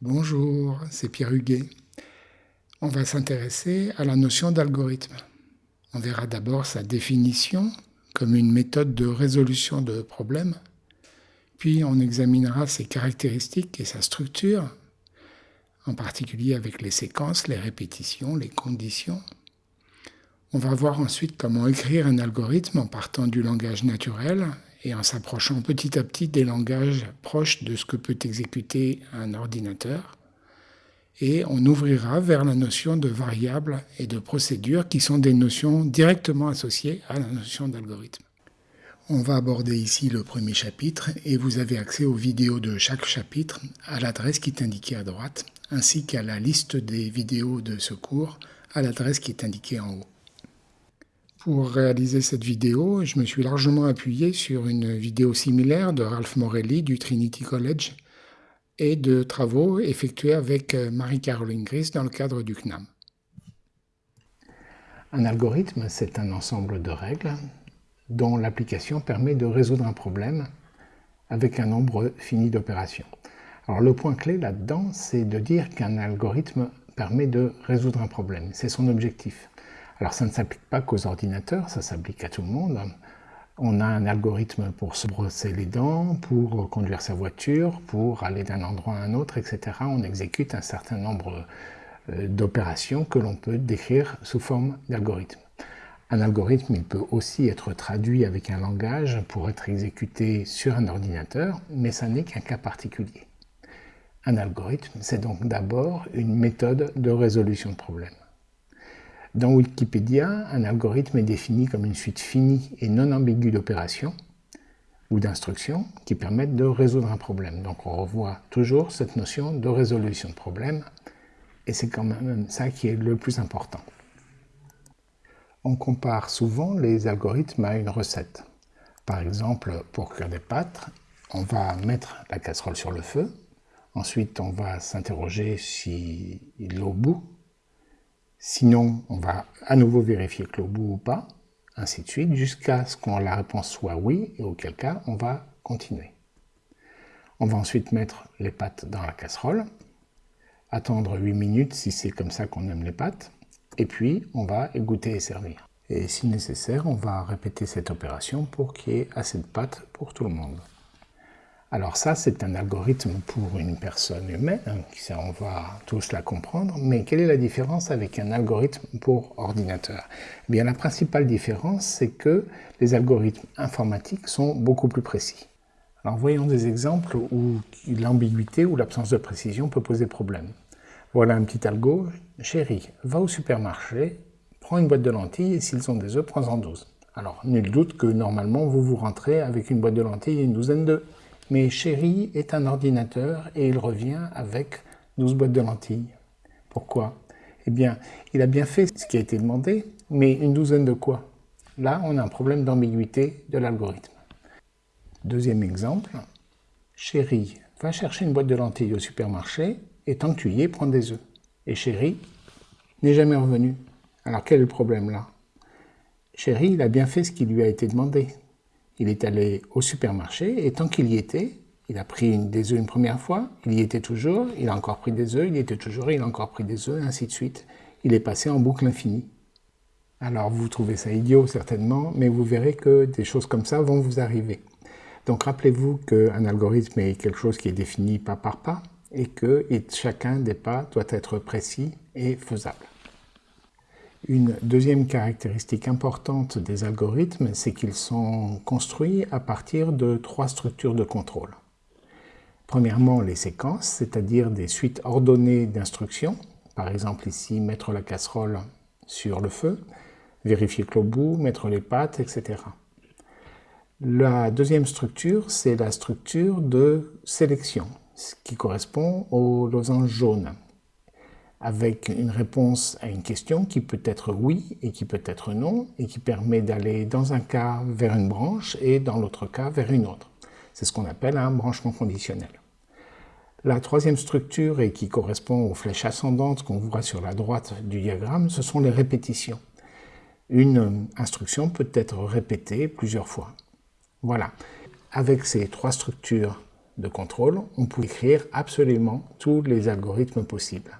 Bonjour, c'est Pierre Huguet. On va s'intéresser à la notion d'algorithme. On verra d'abord sa définition comme une méthode de résolution de problèmes, puis on examinera ses caractéristiques et sa structure, en particulier avec les séquences, les répétitions, les conditions. On va voir ensuite comment écrire un algorithme en partant du langage naturel et en s'approchant petit à petit des langages proches de ce que peut exécuter un ordinateur et on ouvrira vers la notion de variable et de procédure qui sont des notions directement associées à la notion d'algorithme. On va aborder ici le premier chapitre et vous avez accès aux vidéos de chaque chapitre à l'adresse qui est indiquée à droite ainsi qu'à la liste des vidéos de ce cours à l'adresse qui est indiquée en haut. Pour réaliser cette vidéo, je me suis largement appuyé sur une vidéo similaire de Ralph Morelli du Trinity College et de travaux effectués avec euh, Marie-Caroline Gris dans le cadre du CNAM. Un algorithme, c'est un ensemble de règles dont l'application permet de résoudre un problème avec un nombre fini d'opérations. Alors le point clé là-dedans, c'est de dire qu'un algorithme permet de résoudre un problème. C'est son objectif. Alors ça ne s'applique pas qu'aux ordinateurs, ça s'applique à tout le monde. On a un algorithme pour se brosser les dents, pour conduire sa voiture, pour aller d'un endroit à un autre, etc. On exécute un certain nombre euh, d'opérations que l'on peut décrire sous forme d'algorithme. Un algorithme, il peut aussi être traduit avec un langage pour être exécuté sur un ordinateur, mais ça n'est qu'un cas particulier. Un algorithme, c'est donc d'abord une méthode de résolution de problème. Dans Wikipédia, un algorithme est défini comme une suite finie et non ambiguë d'opérations ou d'instructions qui permettent de résoudre un problème. Donc on revoit toujours cette notion de résolution de problème et c'est quand même ça qui est le plus important. On compare souvent les algorithmes à une recette. Par exemple, pour cuire des pâtes, on va mettre la casserole sur le feu, ensuite on va s'interroger si l'eau bout Sinon, on va à nouveau vérifier que l'eau bout ou pas, ainsi de suite, jusqu'à ce que la réponse soit oui, et auquel cas, on va continuer. On va ensuite mettre les pâtes dans la casserole, attendre 8 minutes si c'est comme ça qu'on aime les pâtes, et puis on va égoutter et servir. Et si nécessaire, on va répéter cette opération pour qu'il y ait assez de pâtes pour tout le monde. Alors ça, c'est un algorithme pour une personne humaine, hein, on va tous la comprendre, mais quelle est la différence avec un algorithme pour ordinateur? Eh bien, La principale différence, c'est que les algorithmes informatiques sont beaucoup plus précis. Alors voyons des exemples où l'ambiguïté ou l'absence de précision peut poser problème. Voilà un petit algo. Chérie, va au supermarché, prends une boîte de lentilles et s'ils ont des œufs, prends-en 12. Alors, nul doute que normalement, vous vous rentrez avec une boîte de lentilles et une douzaine d'œufs. Mais Chéri est un ordinateur et il revient avec 12 boîtes de lentilles. Pourquoi? Eh bien, il a bien fait ce qui a été demandé, mais une douzaine de quoi? Là, on a un problème d'ambiguïté de l'algorithme. Deuxième exemple, Chéri va chercher une boîte de lentilles au supermarché et tant que tu y es, prends des œufs. Et Chéri n'est jamais revenu. Alors quel est le problème là? Chéri, il a bien fait ce qui lui a été demandé, il est allé au supermarché et tant qu'il y était, il a pris des œufs une première fois, il y était toujours, il a encore pris des œufs, il y était toujours, il a encore pris des œufs, ainsi de suite. Il est passé en boucle infinie. Alors vous trouvez ça idiot certainement, mais vous verrez que des choses comme ça vont vous arriver. Donc rappelez-vous qu'un algorithme est quelque chose qui est défini pas par pas et que chacun des pas doit être précis et faisable. Une deuxième caractéristique importante des algorithmes, c'est qu'ils sont construits à partir de trois structures de contrôle. Premièrement, les séquences, c'est-à-dire des suites ordonnées d'instructions. Par exemple ici, mettre la casserole sur le feu, vérifier que l'eau bout, mettre les pâtes, etc. La deuxième structure, c'est la structure de sélection, ce qui correspond au losange jaune avec une réponse à une question qui peut être oui et qui peut être non, et qui permet d'aller dans un cas vers une branche et dans l'autre cas vers une autre. C'est ce qu'on appelle un branchement conditionnel. La troisième structure, et qui correspond aux flèches ascendantes qu'on voit sur la droite du diagramme, ce sont les répétitions. Une instruction peut être répétée plusieurs fois. Voilà. Avec ces trois structures de contrôle, on pouvait écrire absolument tous les algorithmes possibles.